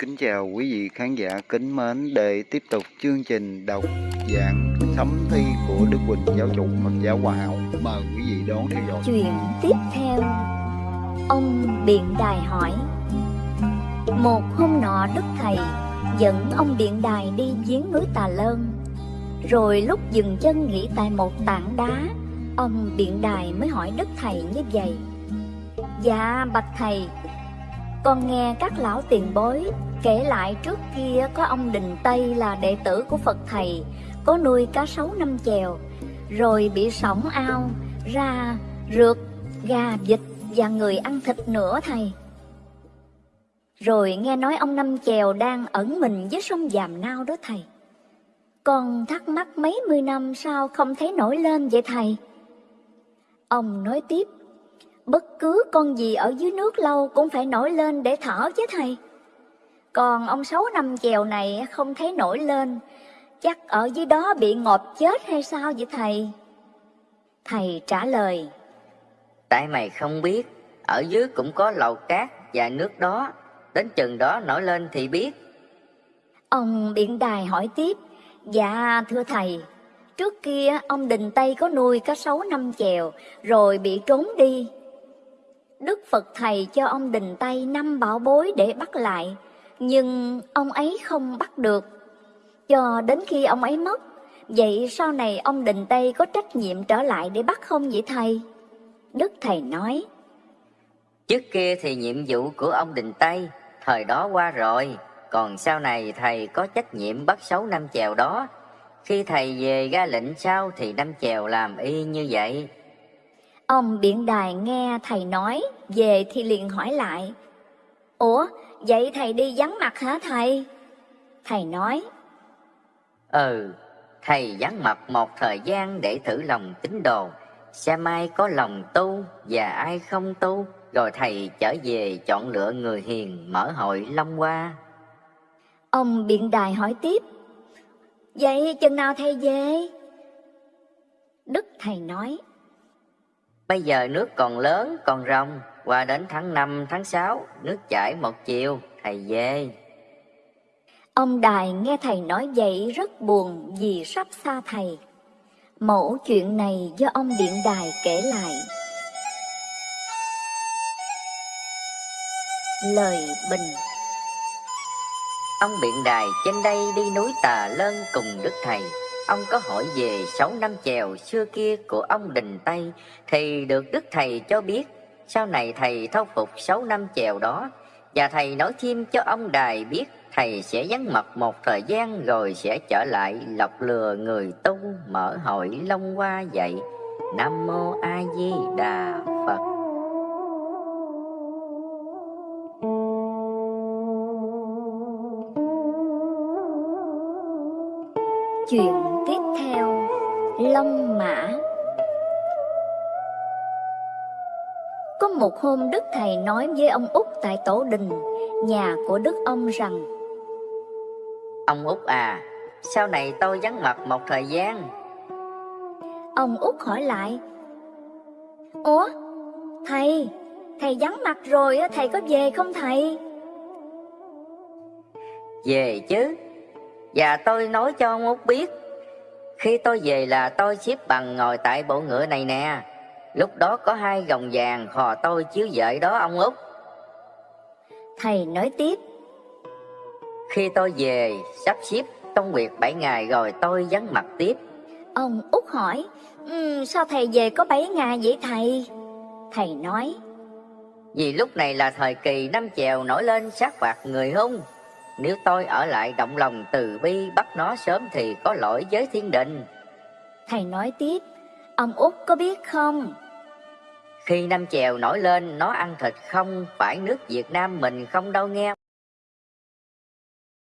kính chào quý vị khán giả kính mến để tiếp tục chương trình đọc giảng sấm thi của Đức Quỳnh giáo chủ Phật giáo Hòa Hảo. Mời quý vị đón theo dõi. Chuyện tiếp theo Ông Biện Đài hỏi, Một hôm nọ Đức Thầy dẫn ông Biện Đài đi giếng núi Tà Lơn, Rồi lúc dừng chân nghỉ tại một tảng đá, Ông Biện Đài mới hỏi Đức Thầy như vậy Dạ bạch Thầy con nghe các lão tiền bối kể lại trước kia có ông Đình Tây là đệ tử của Phật Thầy, Có nuôi cá sấu năm chèo, Rồi bị sổng ao, ra rượt, gà vịt và người ăn thịt nữa thầy. Rồi nghe nói ông Năm Chèo đang ẩn mình dưới sông Giàm Nao đó thầy. Con thắc mắc mấy mươi năm sao không thấy nổi lên vậy thầy? Ông nói tiếp Bất cứ con gì ở dưới nước lâu cũng phải nổi lên để thở chứ thầy. Còn ông Sáu Năm Chèo này không thấy nổi lên. Chắc ở dưới đó bị ngọt chết hay sao vậy thầy? Thầy trả lời. Tại mày không biết, ở dưới cũng có lầu cát và nước đó, đến chừng đó nổi lên thì biết. Ông Biện Đài hỏi tiếp, dạ thưa thầy, trước kia ông Đình Tây có nuôi cá sấu năm chèo rồi bị trốn đi. Đức Phật Thầy cho ông Đình Tây năm bảo bối để bắt lại, nhưng ông ấy không bắt được. Cho đến khi ông ấy mất, vậy sau này ông Đình Tây có trách nhiệm trở lại để bắt không vậy thầy? Đức Thầy nói, Trước kia thì nhiệm vụ của ông Đình Tây, thời đó qua rồi, còn sau này thầy có trách nhiệm bắt sáu năm chèo đó. Khi thầy về ra lệnh sau thì năm chèo làm y như vậy. Ông Biện Đài nghe thầy nói, về thì liền hỏi lại. Ủa, vậy thầy đi vắng mặt hả thầy? Thầy nói, Ừ, thầy vắng mặt một thời gian để thử lòng tín đồ, xem ai có lòng tu và ai không tu, rồi thầy trở về chọn lựa người hiền mở hội Long Hoa. ông Biện Đài hỏi tiếp. Vậy chừng nào thầy về? Đức thầy nói, Bây giờ nước còn lớn, còn rộng, qua đến tháng 5, tháng 6, nước chảy một chiều, thầy về. ông Đài nghe thầy nói vậy rất buồn vì sắp xa thầy. Mẫu chuyện này do ông Điện Đài kể lại. Lời bình Ông biện đài trên đây đi núi Tà Lân cùng Đức Thầy. Ông có hỏi về sáu năm chèo xưa kia của ông Đình Tây, thì được Đức Thầy cho biết. Sau này Thầy thâu phục sáu năm chèo đó, và Thầy nói thêm cho ông Đài biết Thầy sẽ vắng mặt một thời gian rồi sẽ trở lại lọc lừa người tu mở hội Long Hoa dạy. Nam Mô A Di Đà Phật. Chuyện tiếp theo Long Mã Có một hôm Đức Thầy nói với ông Út tại Tổ Đình, nhà của Đức ông rằng Ông Út à, sau này tôi vắng mặt một thời gian. Ông Út hỏi lại Ủa, thầy, thầy vắng mặt rồi, á, thầy có về không thầy? Về chứ. Và tôi nói cho ông Út biết. Khi tôi về là tôi xếp bằng ngồi tại bộ ngựa này nè. Lúc đó có hai gồng vàng khò tôi chiếu dợi đó ông Út. Thầy nói tiếp Khi tôi về sắp xếp công việc 7 ngày rồi tôi vắng mặt tiếp. Ông Út hỏi "Ừm, Sao thầy về có 7 ngày vậy thầy? Thầy nói Vì lúc này là thời kỳ năm chèo nổi lên sát phạt người hung. Nếu tôi ở lại động lòng từ bi bắt nó sớm thì có lỗi với thiên đình. Thầy nói tiếp Ông Út có biết không? Khi năm chèo nổi lên nó ăn thịt không phải nước Việt Nam mình không đâu nghe.